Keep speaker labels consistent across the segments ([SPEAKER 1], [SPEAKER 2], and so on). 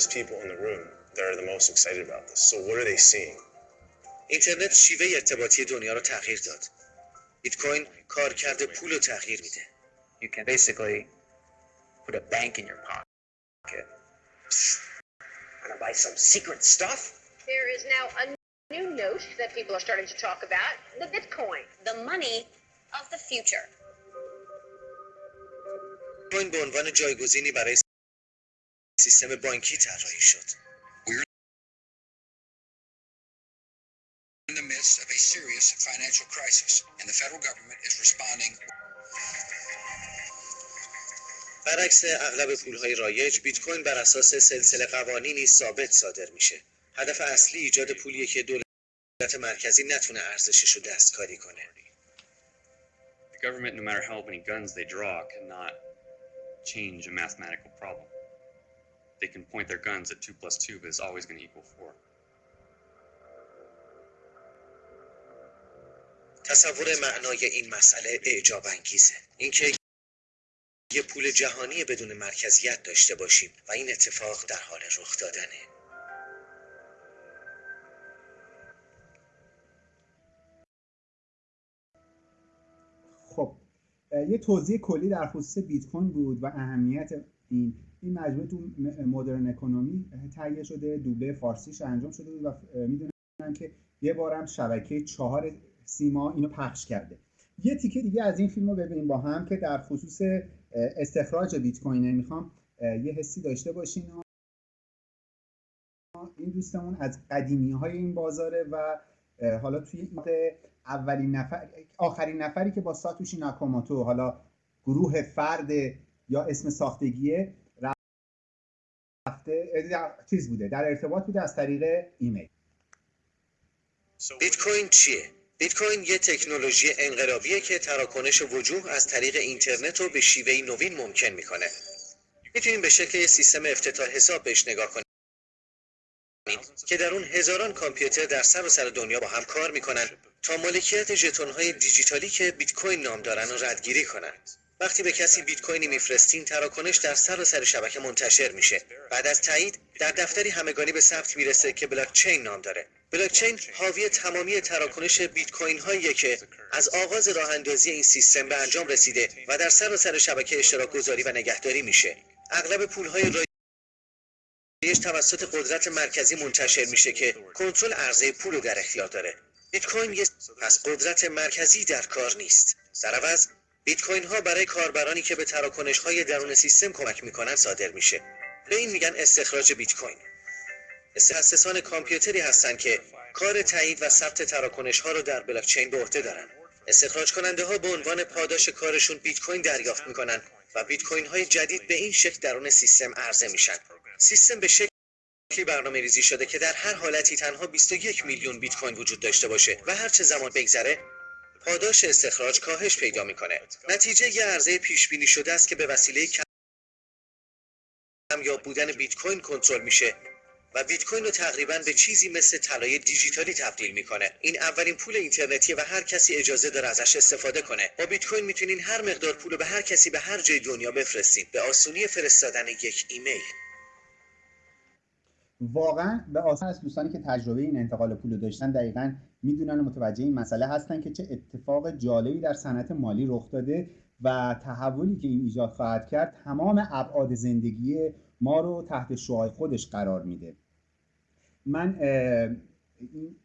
[SPEAKER 1] smartest people in the room that are the most excited about this. So what are they seeing?
[SPEAKER 2] اینترنت شیوه ارتباطی دنیا رو تغییر داد. بیت کوین کارکرد پول رو تغییر میده.
[SPEAKER 3] You can basically put a bank in your pocket.
[SPEAKER 4] Wanna buy some secret stuff?
[SPEAKER 5] There is now a new note that people are starting to talk about the Bitcoin.
[SPEAKER 6] the money of the future.
[SPEAKER 2] کوین به عنوان جایگزینی برای سیستم بانکی طراحی شد.
[SPEAKER 7] in the midst of a serious financial crisis, and the federal government is responding.
[SPEAKER 2] برعکس اغلب پولهای رایج بیت کوین بر اساس سلسله قوانینی ثابت صادر میشه. هدف اصلی ایجاد پولیه که دولت مرکزی نتونه ارزشش رو دستکاری کنه.
[SPEAKER 8] The government, no matter how many guns they draw, cannot change a mathematical problem. They can point their guns at 2 plus 2, but it's always going to equal 4.
[SPEAKER 2] تصور معنای این مسئله اعجاب انگیزه. اینکه یه پول جهانی بدون مرکزیت داشته باشیم و این اتفاق در حال رخ دادنه.
[SPEAKER 9] خب یه توضیح کلی در خصوص بیت کوین بود و اهمیت این این مجموعه تو مدرن اکونومی تهیه شده دوبله فارسیش انجام شده بود و می‌دونم که یه بارم شبکه چهار سیما اینو پخش کرده. یه تیکه دیگه از این فیلم رو ببینیم با هم که در خصوص استخراج بیت کوینه می‌خوام یه حسی داشته باشین این دوستمون از قدیمی های این بازاره و حالا توی اولین نفر آخرین نفری که با ساتوشی ناکاموتو حالا گروه فرد یا اسم ساختگیه در- چیز بوده در ارتباط بوده از طریق ایمیل
[SPEAKER 2] بیت کوین چیه؟ بیت کوین یه تکنولوژی انقلابیه که تراکنش وجوه از طریق اینترنت رو به شیوهی نوین ممکن می‌کنه. می‌تونیم به شکل یه سیستم افتتاح حساب بهش نگاه کنیم که در اون هزاران کامپیوتر در سراسر دنیا با هم کار می‌کنن تا مالکیت ژتون‌های دیجیتالی که بیت کوین نام دارن رو ردگیری کنن. وقتی به کسی بیت کوینی میفرستین تراکنش در سراسر شبکه منتشر میشه. بعد از تایید در دفتری همگانی به ثبت می‌رسه که بلاک چین نام داره. بلاک چین حاوی تمامی تراکنش بیت کوین هاییه که از آغاز راه اندازی این سیستم به انجام رسیده و در سراسر شبکه اشتراک گذاری و نگهداری میشه. اغلب پول های رایج توسط قدرت مرکزی منتشر میشه که کنترل عرضه پول رو در اختیار داره. بیت کوین پس قدرت مرکزی در کار نیست. در عوض بیت کوین ها برای کاربرانی که به تراکنش های درون سیستم کمک می‌کنن صادر میشه. به این میگن استخراج بیت کوین. مؤسسان کامپیوتری هستند که کار تایید و ثبت تراکنش ها رو در بلاک چین به عهده دارن. استخراج کننده ها به عنوان پاداش کارشون بیت کوین دریافت می‌کنن و بیت کوین های جدید به این شکل درون سیستم عرضه میشن. سیستم به شکلی برنامه ریزی شده که در هر حالتی تنها 21 میلیون بیت کوین وجود داشته باشه و هر چه زمان بگذره پاداش استخراج کاهش پیدا می‌کنه. نتیجه یه عرضه پیش بینی شده است که به وسیله کمیاب بودن بیت کوین کنترل میشه و بیت کوین رو تقریبا به چیزی مثل طلای دیجیتالی تبدیل می‌کنه. این اولین پول اینترنتیه و هر کسی اجازه داره ازش استفاده کنه. با بیت کوین می‌تونین هر مقدار پول رو به هر کسی به هر جای دنیا بفرستین. به آسونی فرستادن یک ایمیل.
[SPEAKER 9] واقعا به آسان از دوستانی که تجربه این انتقال پول داشتن دقیقا می‌دونن و متوجه این مسئله هستن که چه اتفاق جالبی در صنعت مالی رخ داده و تحولی که این ایجاد خواهد کرد تمام ابعاد زندگی ما رو تحت شعاع خودش قرار میده. من این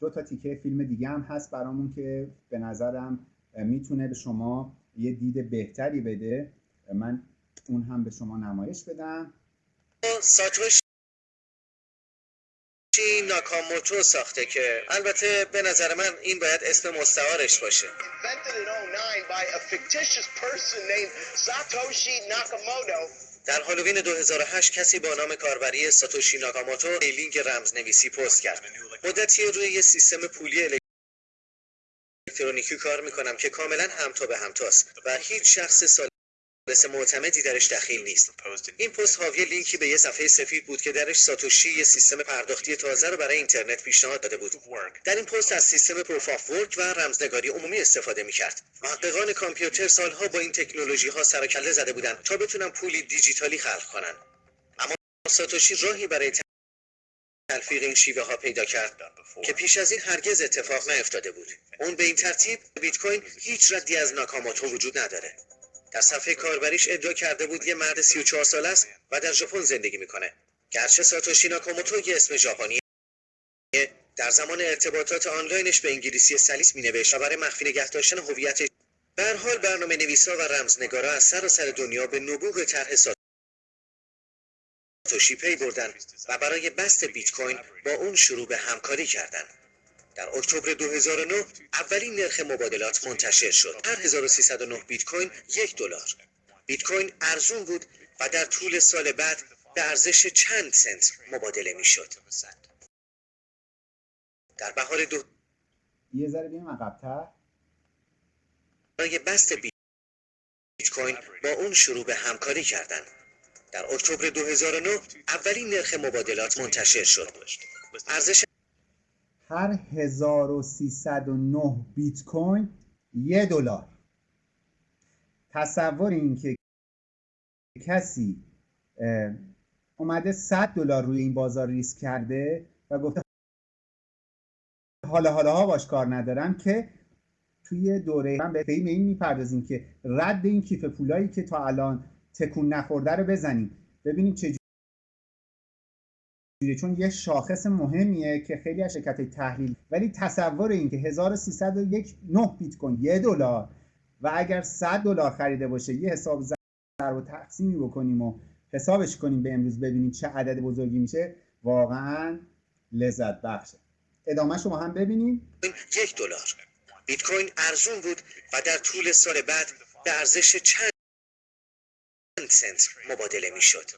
[SPEAKER 9] دو تا تیکه فیلم دیگه هم هست برامون که به نظرم می‌تونه به شما یه دید بهتری بده. من اون هم به شما نمایش بدم.
[SPEAKER 2] ساتوشی ناکاموتو ساخته که البته به نظر من این باید اسم مستعارش باشه
[SPEAKER 10] invented in 09 by a fictitious person named Satoshi Nakamoto.
[SPEAKER 2] در هالووین 2008 کسی با نام کاربری ساتوشی ناکاموتو لینک رمز نویسی پست کرد مدتی روی یه سیستم پولی الکترونیکی کار می‌کنم که کاملا همتا به همتاست و هیچ شخص ثالث معتمدی درش دخیل نیست. این پست حاوی لینکی به یه صفحه سفید بود که درش ساتوشی یه سیستم پرداختی تازه رو برای اینترنت پیشنهاد داده بود. در این پست از سیستم proof of work و رمزنگاری عمومی استفاده می‌کرد. محققان کامپیوتر سالها با این تکنولوژی ها سر و کله زده بودند تا بتونن پولی دیجیتالی خلق کنن. ساتوشی راهی برای تلفیق این شیوه ها پیدا کرد که پیش از این هرگز اتفاق نیفتاده بود. اون به این ترتیب بیت کوین هیچ ردی از ناکاموتو وجود نداره. در صفحه کاربریش ادعا کرده بود یه مرد 34 ساله است و در ژاپن زندگی می‌کنه. گرچه ساتوشی ناکاموتو یه اسم ژاپنی در زمان ارتباطات آنلاینش به انگلیسی سلیس می نوشت و برای مخفی نگه داشتن هویتش به هر حال برنامه نویسا و رمزنگارا از سراسر دنیا به نبوغ طرح ساتوشی پی بردن و برای بست بیت کوین با اون شروع به همکاری کردند. در اکتبر 2009 اولین نرخ مبادلات منتشر شد. هر 1309 بیت کوین یک دلار. بیت کوین ارزون بود و در طول سال بعد به ارزش چند سنت مبادله می‌شد. در بهار دو
[SPEAKER 9] یه ذره بیایم عقب‌تر
[SPEAKER 2] برای بست بیت کوین با اون شروع به همکاری کردند. در اکتبر 2009 اولین نرخ مبادلات منتشر شد. ارزش
[SPEAKER 9] هر 1309 بیت کوین یه دلار. تصور این که کسی اومده 100 دلار روی این بازار ریسک کرده و گفته حالا حالا ها باش کار ندارم که توی دوره من به این این می‌پردازیم که رد این کیف پولایی که تا الان تکون نخورده رو بزنیم. ببینیم چه چون یه شاخص مهمیه که خیلی از شرکت تحلیل ولی تصور این که 1301 9 بیت کوین یه دلار. و اگر 100 دلار خریده باشه یه حساب ضرب و تقسیمی بکنیم و حسابش کنیم به امروز ببینیم چه عدد بزرگی میشه واقعا لذت بخشه. ادامه شما هم ببینیم.
[SPEAKER 2] یک دلار. بیت کوین ارزون بود و در طول سال بعد به ارزش چند سنت مبادله می‌شد.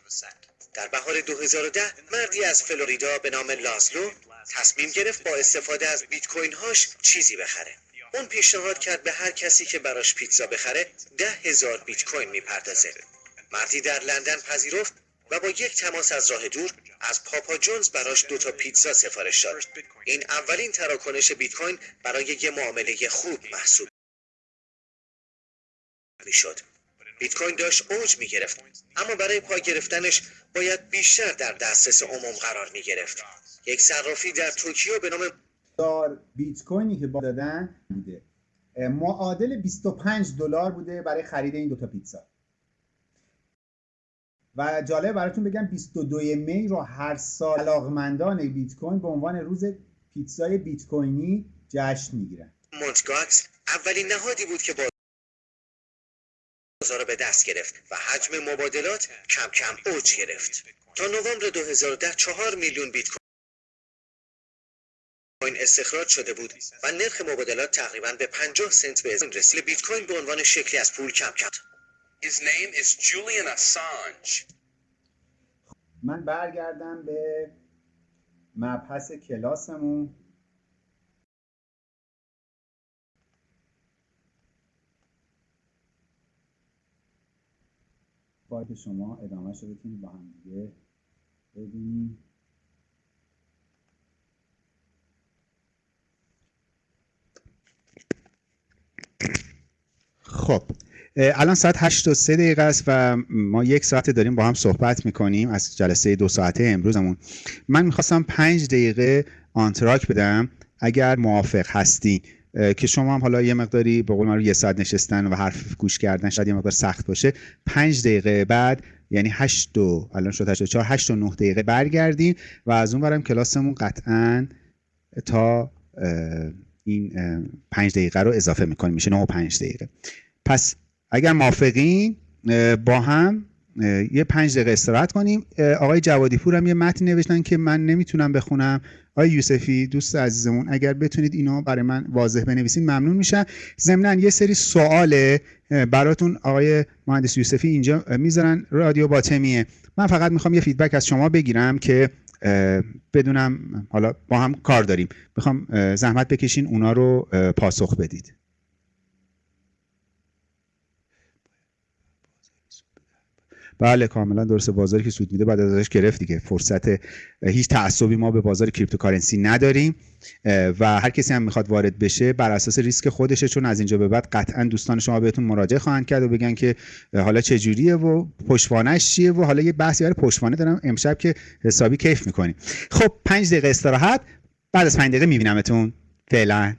[SPEAKER 2] در بهار 2010 مردی از فلوریدا به نام لازلو تصمیم گرفت با استفاده از بیت کوین هاش چیزی بخره. اون پیشنهاد کرد به هر کسی که براش پیتزا بخره ده هزار بیت کوین می‌پردازه. مردی در لندن پذیرفت و با یک تماس از راه دور از پاپا جونز براش دو تا پیتزا سفارش داد. این اولین تراکنش بیت کوین برای یه معامله خوب محسوب می‌شد. بیت کوین داشت اوج می گرفت اما برای پا گرفتنش باید بیشتر در دسترس عموم قرار می گرفت. یک صرافی در توکیو به نام
[SPEAKER 9] دلار بیت کوینی که با دادن بوده معادل 25 دلار بوده برای خرید این دوتا پیتزا. و جالب براتون بگم 22 می رو هر سال علاقمندان بیت کوین به عنوان روز پیتزای بیت کوینی جشن می‌گیرن.
[SPEAKER 2] مونتگاکس اولین نهادی بود که بازار رو به دست گرفت و حجم مبادلات کم کم اوج گرفت. تا نوامبر 2010 چهار میلیون بیت کوین استخراج شده بود و نرخ مبادلات تقریبا به 50 سنت به ازن رسید. بیت کوین به عنوان شکلی از پول کم کم
[SPEAKER 10] His name is Julian Assange.
[SPEAKER 9] من برگردم به مبحث کلاسمون که شما ادامه رو بتونید با هم دیگه ببینید خب الان ساعت 8 و 3 دقیقه است و ما یک ساعت داریم با هم صحبت می‌کنیم. از جلسه دو ساعته امروزمون. من می‌خواستم 5 دقیقه آنتراک بدم. اگر موافق هستی. که شما هم حالا یه مقداری به قول من یه ساعت نشستن و حرف گوش کردن شاید یه مقدار سخت باشه. 5 دقیقه بعد یعنی 8 و الان شد 8 و 4 8 و 9 دقیقه برگردیم و از اون برم کلاسمون قطعا تا این اه، 5 دقیقه رو اضافه می‌کنیم. میشه 9 و 5 دقیقه. پس اگر موافقین با هم یه پنج دقیقه استراحت کنیم. آقای جوادی پور هم یه متن نوشتن که من نمی‌تونم بخونم. آقای یوسفی دوست عزیزمون اگر بتونید اینو برای من واضح بنویسید ممنون میشم. ضمنا یه سری سوال براتون آقای مهندس یوسفی اینجا می‌ذارن. رادیو باطمیه من فقط می‌خوام یه فیدبک از شما بگیرم که بدونم حالا با هم کار داریم. می‌خوام زحمت بکشین اونا رو پاسخ بدید. بله کاملا درسته بازاری که سود میده بعد ازش گرفت دیگه. فرصت هیچ تعصبی ما به بازار cryptocurrency نداریم. و هر کسی هم می‌خواد وارد بشه بر اساس ریسک خودشه چون از اینجا به بعد قطعا دوستان شما بهتون مراجعه خواهند کرد و بگن که حالا چه جوریه و پشتوانش چیه و حالا یه بحثی برای پشتوانه دارم امشب که حسابی کیف می‌کنیم. خب پنج دقیقه استراحت. بعد از پنج دقیقه میبینمتون. فعلا.